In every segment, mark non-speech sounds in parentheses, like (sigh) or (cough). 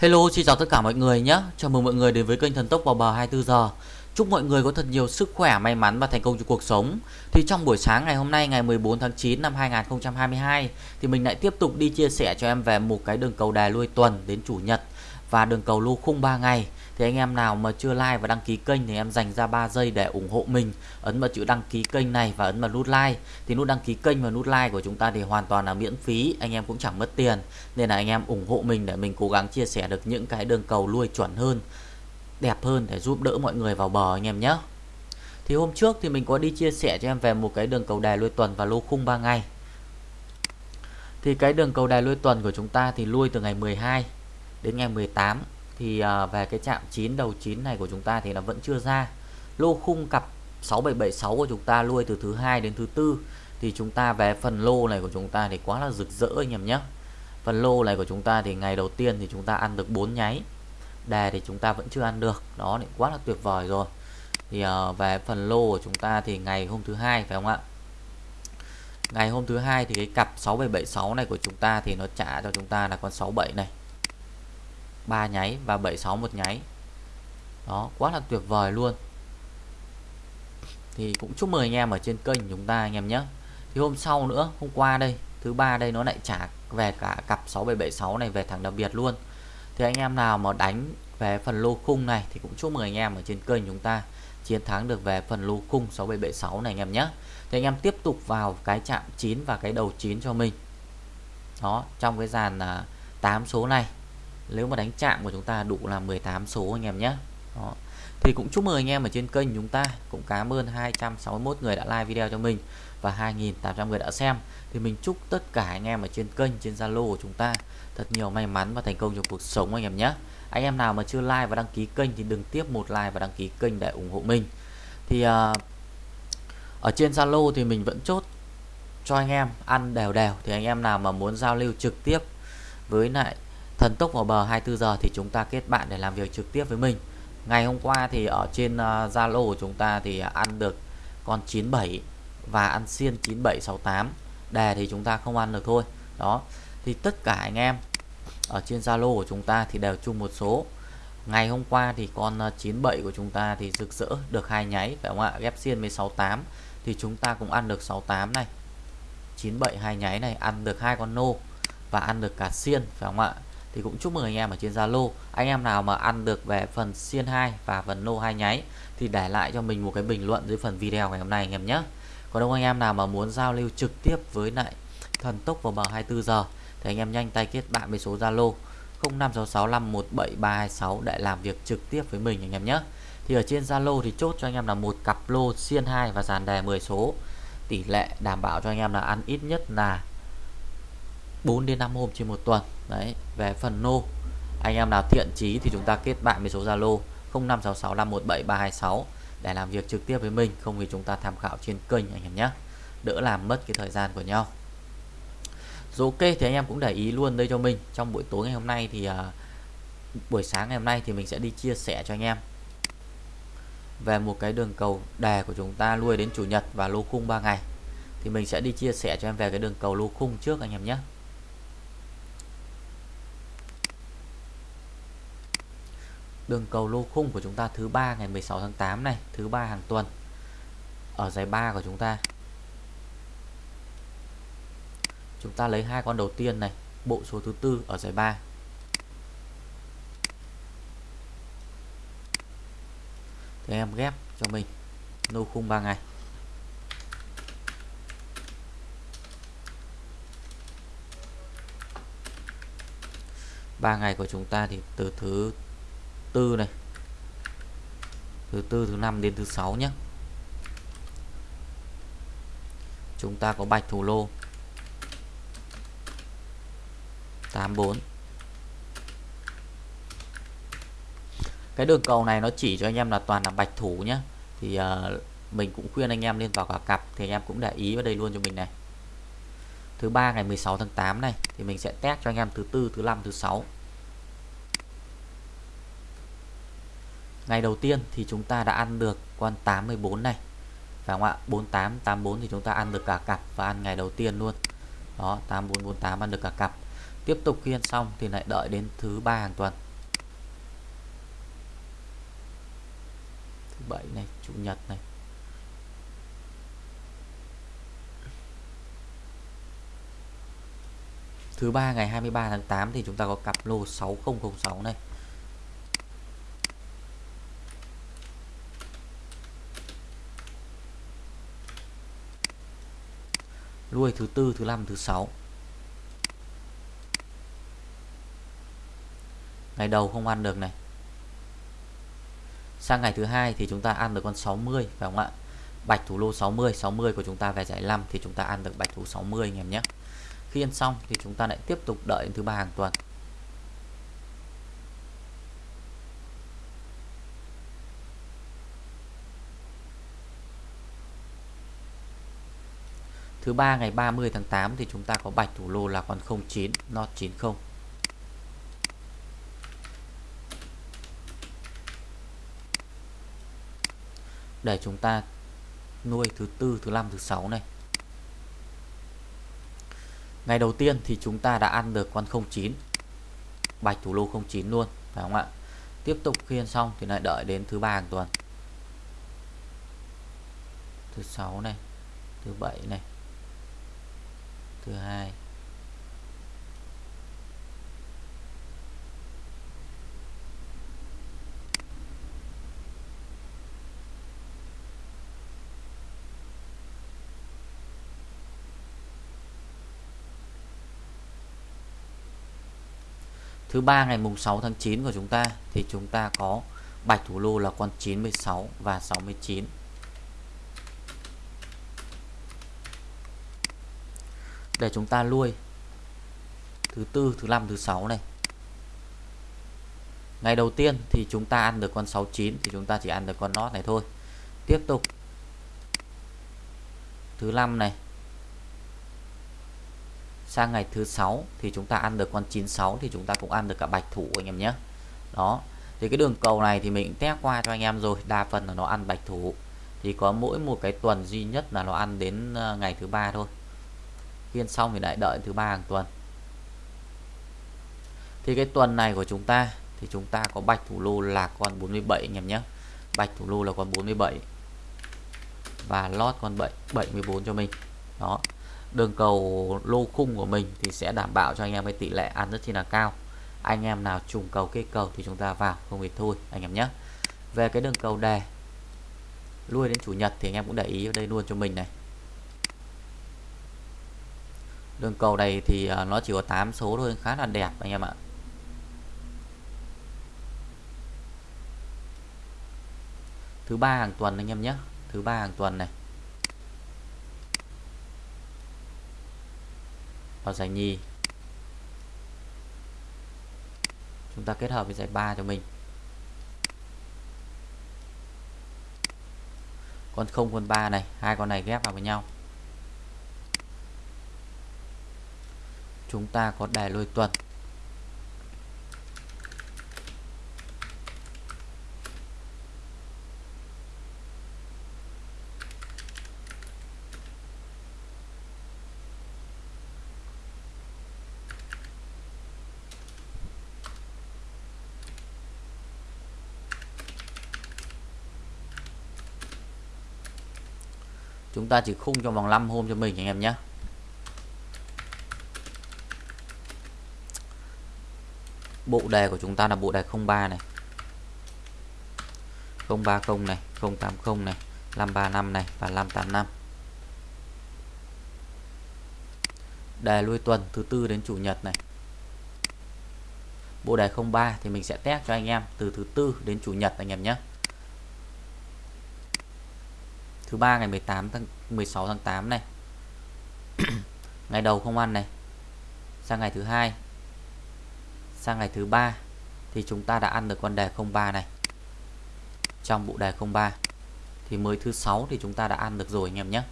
Hello, xin chào tất cả mọi người nhé. Chào mừng mọi người đến với kênh Thần Tốc vào bờ 24 giờ. Chúc mọi người có thật nhiều sức khỏe, may mắn và thành công trong cuộc sống. Thì trong buổi sáng ngày hôm nay ngày 14 tháng 9 năm 2022 thì mình lại tiếp tục đi chia sẻ cho em về một cái đường cầu đài lui tuần đến chủ nhật và đường cầu lô khung 3 ngày. Thì anh em nào mà chưa like và đăng ký kênh thì em dành ra 3 giây để ủng hộ mình, ấn vào chữ đăng ký kênh này và ấn vào nút like. Thì nút đăng ký kênh và nút like của chúng ta thì hoàn toàn là miễn phí, anh em cũng chẳng mất tiền. Nên là anh em ủng hộ mình để mình cố gắng chia sẻ được những cái đường cầu lui chuẩn hơn, đẹp hơn để giúp đỡ mọi người vào bờ anh em nhé. Thì hôm trước thì mình có đi chia sẻ cho em về một cái đường cầu đài lui tuần và lô khung 3 ngày. Thì cái đường cầu đài lui tuần của chúng ta thì lui từ ngày 12 đến ngày 18 thì về cái chạm 9 đầu 9 này của chúng ta thì nó vẫn chưa ra lô khung cặp 6776 của chúng ta lui từ thứ hai đến thứ tư thì chúng ta về phần lô này của chúng ta thì quá là rực rỡ anh em nhé phần lô này của chúng ta thì ngày đầu tiên thì chúng ta ăn được 4 nháy đề thì chúng ta vẫn chưa ăn được đó thì quá là tuyệt vời rồi thì uh, về phần lô của chúng ta thì ngày hôm thứ hai phải không ạ ngày hôm thứ hai thì cái cặp 6776 này của chúng ta thì nó trả cho chúng ta là con 67 này 3 nháy và 76 một nháy. Đó, quá là tuyệt vời luôn. Thì cũng chúc mừng anh em ở trên kênh chúng ta anh em nhé. Thì hôm sau nữa, hôm qua đây, thứ ba đây nó lại trả về cả cặp 6776 này về thẳng đặc biệt luôn. Thì anh em nào mà đánh về phần lô khung này thì cũng chúc mừng anh em ở trên kênh chúng ta chiến thắng được về phần lô khung 6776 này anh em nhé. Thì anh em tiếp tục vào cái chạm 9 và cái đầu 9 cho mình. Đó, trong cái dàn à, 8 số này nếu mà đánh chạm của chúng ta đủ là 18 số anh em nhé. Đó. thì cũng chúc mừng anh em ở trên kênh chúng ta. Cũng cảm ơn 261 người đã like video cho mình và 2.800 người đã xem. Thì mình chúc tất cả anh em ở trên kênh trên Zalo của chúng ta thật nhiều may mắn và thành công trong cuộc sống anh em nhé. Anh em nào mà chưa like và đăng ký kênh thì đừng tiếp một like và đăng ký kênh để ủng hộ mình. Thì uh, ở trên Zalo thì mình vẫn chốt cho anh em ăn đều đều. Thì anh em nào mà muốn giao lưu trực tiếp với lại thần tốc vào bờ 24 giờ thì chúng ta kết bạn để làm việc trực tiếp với mình. Ngày hôm qua thì ở trên ờ, Zalo uh, của chúng ta thì ăn được con 97 và ăn xiên 9768 đề thì chúng ta không ăn được thôi. Đó. Thì tất cả anh em ở trên Zalo của chúng ta thì đều chung một số. Ngày hôm qua thì con ờ, 97 của chúng ta thì rực rỡ được hai nháy phải không ạ? Ghép xiên với 68 thì chúng ta cũng ăn được 68 này. 97 hai nháy này ăn được hai con nô và ăn được cả xiên phải không ạ? Thì cũng chúc mừng anh em ở trên Zalo. Anh em nào mà ăn được về phần xiên 2 và phần nô hai nháy, thì để lại cho mình một cái bình luận dưới phần video ngày hôm nay anh em nhé. Còn đâu anh em nào mà muốn giao lưu trực tiếp với lại thần tốc vào bờ 24 giờ, thì anh em nhanh tay kết bạn với số Zalo 0566517326 để làm việc trực tiếp với mình anh em nhé. Thì ở trên Zalo thì chốt cho anh em là một cặp lô xiên 2 và dàn đề 10 số. Tỷ lệ đảm bảo cho anh em là ăn ít nhất là 4 đến 5 hôm trên một tuần. Đấy về phần nô anh em nào thiện chí thì chúng ta kết bạn với số Zalo 0566517326 để làm việc trực tiếp với mình không thì chúng ta tham khảo trên kênh anh em nhé. Đỡ làm mất cái thời gian của nhau. Rồi ok thì anh em cũng để ý luôn đây cho mình. Trong buổi tối ngày hôm nay thì uh, buổi sáng ngày hôm nay thì mình sẽ đi chia sẻ cho anh em. Về một cái đường cầu đề của chúng ta nuôi đến chủ nhật và lô khung 3 ngày. Thì mình sẽ đi chia sẻ cho em về cái đường cầu lô khung trước anh em nhé. Đường cầu lô khung của chúng ta thứ ba ngày 16 tháng 8 này, thứ ba hàng tuần. Ở giải 3 của chúng ta. Chúng ta lấy hai con đầu tiên này, bộ số thứ tư ở giải 3 thì em ghép cho mình lô khung 3 ngày. Ba ngày của chúng ta thì từ thứ tư này. Thứ tư thứ năm đến thứ sáu nhé chúng ta có bạch thủ lô. 84 cái đường cầu này nó chỉ cho anh em là toàn là bạch thủ nhé thì uh, mình cũng khuyên anh em lên vào cả cặp thì anh em cũng để ý vào đây luôn cho mình này. Thứ ba ngày 16 tháng 8 này thì mình sẽ test cho anh em thứ tư thứ năm thứ sáu. Ngày đầu tiên thì chúng ta đã ăn được con 84 này. Phải không ạ? 48 84 thì chúng ta ăn được cả cặp và ăn ngày đầu tiên luôn. Đó, 8448 ăn được cả cặp. Tiếp tục khi ăn xong thì lại đợi đến thứ ba hàng tuần. Thứ bảy này, chủ nhật này. Thứ ba ngày 23 tháng 8 thì chúng ta có cặp lô 6006 này. Nuôi thứ tư, thứ năm, thứ sáu. Ngày đầu không ăn được này. Sang ngày thứ hai thì chúng ta ăn được con 60 phải không ạ? Bạch thủ lô 60 60 của chúng ta về giải 5 thì chúng ta ăn được bạch thủ 60 anh em nhé. Khi ăn xong thì chúng ta lại tiếp tục đợi đến thứ ba hàng tuần. Thứ ba ngày 30 tháng 8 thì chúng ta có bạch thủ lô là con 09 not 90 để chúng ta nuôi thứ tư, thứ năm, thứ sáu này. Ngày đầu tiên thì chúng ta đã ăn được con 09 bạch thủ lô 09 luôn, phải không ạ? Tiếp tục khiên xong thì lại đợi đến thứ ba hàng tuần. Thứ sáu này, thứ bảy này thứ hai Thứ ba, ngày mùng 6 tháng 9 của chúng ta, thì chúng ta có bạch thủ lô là con 96 và 69. Để chúng ta nuôi thứ tư, thứ năm, thứ sáu này. Ngày đầu tiên thì chúng ta ăn được con 69 thì chúng ta chỉ ăn được con nót này thôi. Tiếp tục. Thứ năm này. Sang ngày thứ sáu thì chúng ta ăn được con 96 thì chúng ta cũng ăn được cả bạch thủ anh em nhé. Đó. Thì cái đường cầu này thì mình test qua cho anh em rồi. Đa phần là nó ăn bạch thủ. Thì có mỗi một cái tuần duy nhất là nó ăn đến ờ, ngày thứ ba thôi phiên xong thì lại đợi thứ ba hàng tuần. Thì cái tuần này của chúng ta thì chúng ta có bạch thủ lô là con 47 anh em nhé. Bạch thủ lô là con 47 và lót con 7 74 cho mình. Đó. Đường cầu lô khung của mình thì sẽ đảm bảo cho anh em cái tỷ lệ ăn rất chi là cao. Anh em nào trùng cầu kết cầu thì chúng ta vào, không thì thôi, anh em nhé. Về cái đường cầu đề, lui đến chủ nhật thì anh em cũng để ý ở đây luôn cho mình này đường cầu này thì à, nó chỉ có 8 số thôi, khá là đẹp anh em ạ. Thứ ba hàng tuần anh em nhé, thứ ba hàng tuần này. Vào giải nhì. Chúng ta kết hợp với giải ba cho mình. Con không, con ba này, hai con này ghép vào với nhau. Chúng ta có đài lôi tuần. Chúng ta chỉ khung trong vòng 5 hôm cho mình anh em nhé. Bộ đề của chúng ta là bộ đề 03 này. 030 này 080 này 535 này và 585 đề lui tuần thứ tư đến chủ nhật này. Bộ đề 03 thì mình sẽ test cho anh em từ thứ tư đến chủ nhật anh em nhé. Thứ ba ngày 18 tháng 16 tháng 8 này. (clears throat) Ngày đầu không ăn này. Sang ngày thứ hai sang ngày thứ ba thì chúng ta đã ăn được con đề 03 này. Trong bộ đề 03 thì mới thứ sáu thì chúng ta đã ăn được rồi anh em nhé.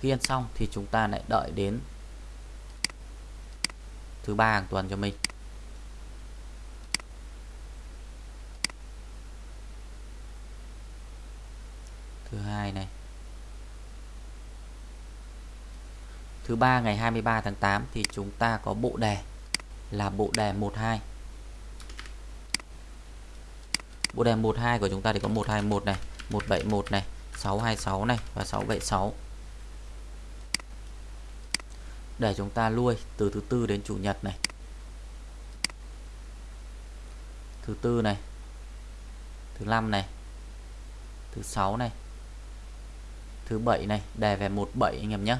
Khi ăn xong thì chúng ta lại đợi đến thứ ba hàng tuần cho mình. Thứ hai này. Thứ ba ngày 23 tháng 8 thì chúng ta có bộ đề là bộ đề 12. Bộ đề 12 của chúng ta thì có 121 này, 171 này 626 này và 676 để chúng ta nuôi từ thứ tư đến chủ nhật này. Thứ tư này thứ năm này thứ sáu này thứ bảy này đề về 17 anh em nhé.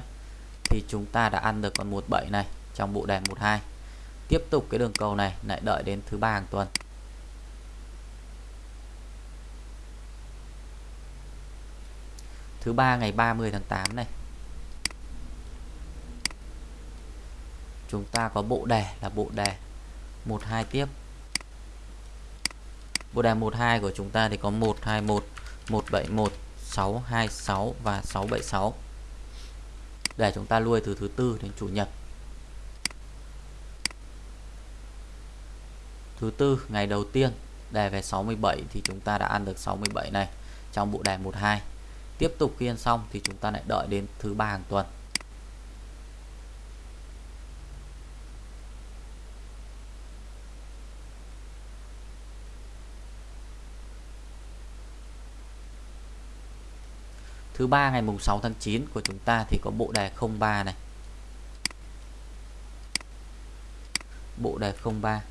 Thì chúng ta đã ăn được con 17 này trong bộ đề 12 tiếp tục cái đường cầu này, lại đợi đến thứ ba hàng tuần. Thứ ba ngày 30 tháng 8 này. Chúng ta có bộ đề là bộ đề 12 tiếp. Bộ đề 12 của chúng ta thì có 121 171 626 và 676 để chúng ta lui từ thứ tư đến chủ nhật. Thứ tư, ngày đầu tiên, đề về 67 thì chúng ta đã ăn được 67 này trong bộ đề 12 tiếp tục khi ăn xong thì chúng ta lại đợi đến thứ ba hàng tuần Thứ ba, ngày mùng 6 tháng 9 của chúng ta thì có bộ đề 03 này. Bộ đề 03.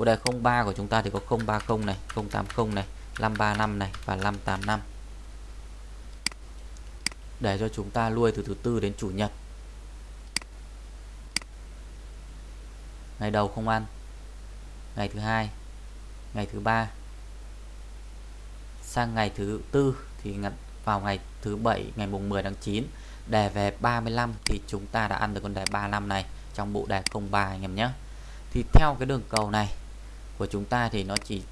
Bộ đề 03 của chúng ta thì có 030 này, 080 này, 535 này và 585. Để cho chúng ta lui từ thứ tư đến chủ nhật. Ngày đầu không ăn. Ngày thứ hai, ngày thứ ba sang ngày thứ tư thì vào ngày thứ bảy ngày mùng 10 tháng 9 đề về 35 thì chúng ta đã ăn được con đề 35 này trong bộ đề 03 anh em nhé thì theo cái đường cầu này của chúng ta thì nó chỉ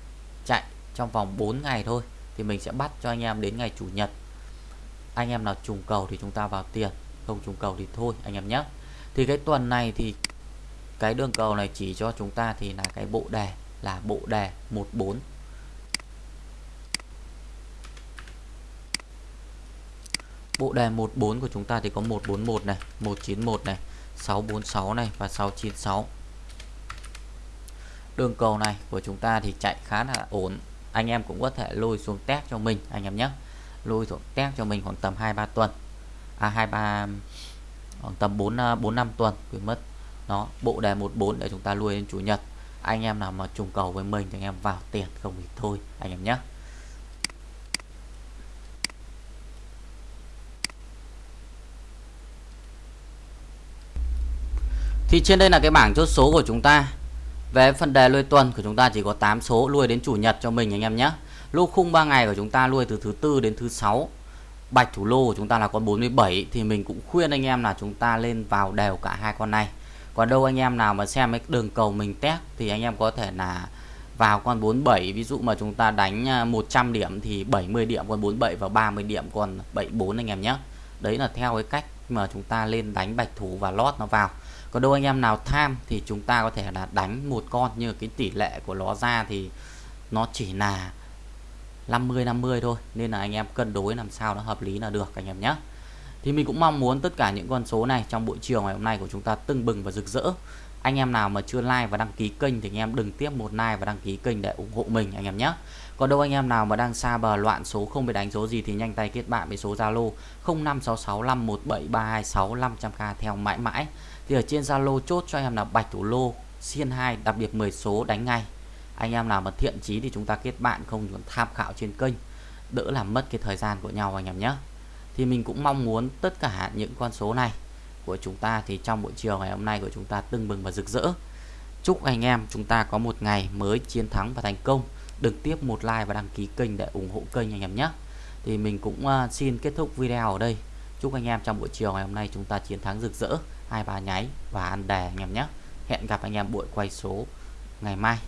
chạy trong vòng 4 ngày thôi thì mình sẽ bắt cho anh em đến ngày chủ nhật. Anh em nào trùng cầu thì chúng ta vào tiền không trùng cầu thì thôi anh em nhé. Thì cái tuần này thì cái đường cầu này chỉ cho chúng ta thì là cái bộ đề là bộ đề 14 Bộ đề 14 của chúng ta thì có 141 này, 191 này, 646 này và 696. Đường cầu này của chúng ta thì chạy khá là ổn. Anh em cũng có thể lôi xuống test cho mình, anh em nhé. Lôi xuống test cho mình khoảng tầm 2 3 tuần. À 23 khoảng tầm 4 4 5 tuần quên mất. nó bộ đề 14 để chúng ta lui đến chủ nhật. Anh em nào mà trùng cầu với mình thì anh em vào tiền, không thì thôi, anh em nhé. Thì trên đây là cái bảng chốt số của chúng ta về phần đề lui tuần của chúng ta chỉ có 8 số lui đến chủ nhật cho mình anh em nhé. Lô khung 3 ngày của chúng ta lui từ thứ tư đến thứ sáu, Bạch thủ lô của chúng ta là con 47 Thì mình cũng khuyên anh em là chúng ta lên vào đều cả hai con này. Còn đâu anh em nào mà xem cái đường cầu mình test Thì anh em có thể là vào con 47 Ví dụ mà chúng ta đánh à, 100 điểm thì 70 điểm con 47 và 30 điểm con 74 anh em nhé. Đấy là theo cái cách mà chúng ta lên đánh bạch thủ và lót nó vào còn đâu anh em nào tham thì chúng ta có thể là đánh một con như cái tỷ lệ của nó ra thì nó chỉ là 50 50 thôi, nên là anh em cân đối làm sao nó hợp lý là được, anh em nhé. Thì mình cũng mong muốn tất cả những con số này trong buổi chiều ngày hôm nay của chúng ta tưng bừng và rực rỡ. Anh em nào mà chưa like và đăng ký kênh thì anh em đừng tiếp một like và đăng ký kênh để ủng hộ mình, anh em nhé. Còn đâu anh em nào mà đang xa bờ loạn số không biết đánh số gì thì nhanh tay kết bạn với số Zalo 0566517326 500k theo mãi mãi thì ở trên Zalo chốt cho em là bạch thủ lô, xiên 2 đặc biệt 10 số đánh ngay. Anh em nào mà thiện chí thì chúng ta kết bạn, không tham khảo trên kênh. Đỡ làm mất cái thời gian của nhau anh em nhé. Thì mình cũng mong muốn tất cả những con số này của chúng ta thì trong buổi chiều ngày hôm nay của chúng ta tưng bừng và rực rỡ. Chúc anh em chúng ta có một ngày mới chiến thắng và thành công. Đừng tiếp một like và đăng ký kênh để ủng hộ kênh anh em nhé. Thì mình cũng ờ, xin kết thúc video ở đây. Chúc anh em trong buổi chiều ngày hôm nay chúng ta chiến thắng rực rỡ hai ba nháy và ăn đề anh em nhé. Hẹn gặp anh em buổi quay số ngày mai.